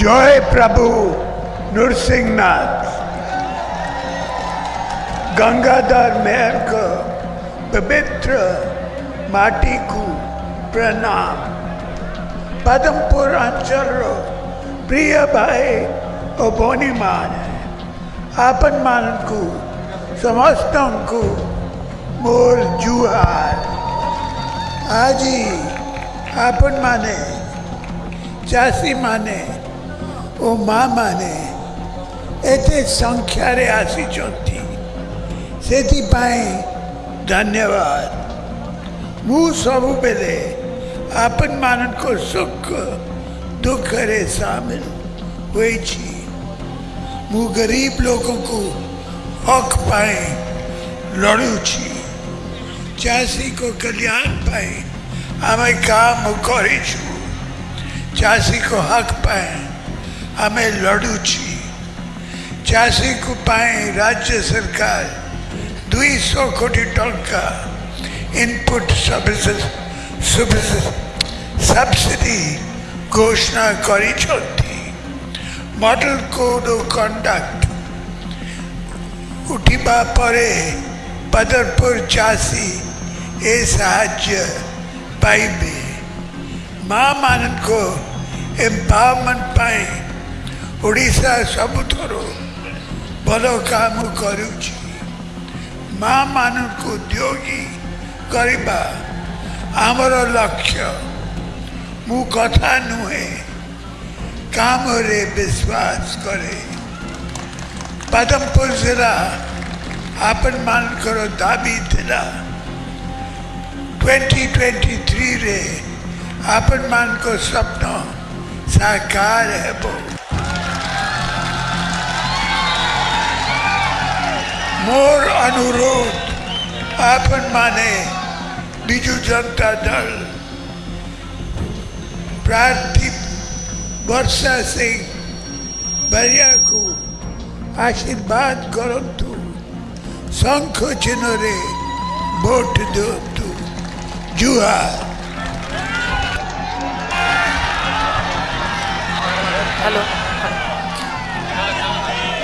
जय प्रभु नृसिंहनाथ। गंगाधर मेहर को पवित्र माटी को प्रणाम। पदमपुर अंचल प्रिय भाई और बोनी मान है आपन मान को समस्त को मोर जुहार। आज आपन माने चासी माने ओ माँ मैने संख्या आसी से धन्यवाद। मु सब बेले आपन मान को सुख, दुख रे सामिल मु गरीब लोगों को हक पाए लड़ू चाषी को कल्याण पाए आम काम करी को हक पाए અમે લડ્યું છીએ ચાસી કુપાણી રાજ્ય સરકાર ଦୁଇଶହ କୋଟି ଟଙ୍କା ଇନପୁଟ୍ ସବସିଡି ଘୋଷଣା କରିଛନ୍ତି ମଡେଲ କୋଡ୍ ଅଫ୍ କଣ୍ଡକ୍ଟ ଉଠିବା ପରେ ବଦରପୁର ଚାଷୀ ଏ ସାହାଯ୍ୟ ପାଇବେ ମା'ମାନଙ୍କୁ ଏମ୍ପାୱାରମେଣ୍ଟ ପାଇଁ ଓଡ଼ିଶା ସବୁଠାରୁ ଭଲ କାମ କରୁଛି ମା' ମାନଙ୍କୁ ଉଦ୍ୟୋଗୀ କରିବା ଆମର ଲକ୍ଷ୍ୟ ମୁଁ କଥା ନୁହେଁ କାମରେ ବିଶ୍ୱାସ କରେ ପଦମପୁର ଜିଲ୍ଲା ଆପଣମାନଙ୍କର ଦାବି ଥିଲା ଟ୍ୱେଣ୍ଟି ଟ୍ୱେଣ୍ଟି ଥ୍ରୀରେ ଆପଣମାନଙ୍କ ସ୍ୱପ୍ନ ସାକାର ହେବ ମୋର ଅନୁରୋଧ ଆପଣମାନେ ବିଜୁ ଜନତା ଦଳ ପ୍ରାର୍ଥୀ ବର୍ଷା ସିଂ ବରିଆକୁ ଆଶୀର୍ବାଦ କରନ୍ତୁ ଶଙ୍ଖ ଚିହ୍ନରେ ଭୋଟ ଦିଅନ୍ତୁ ଜୁହାର हेलो।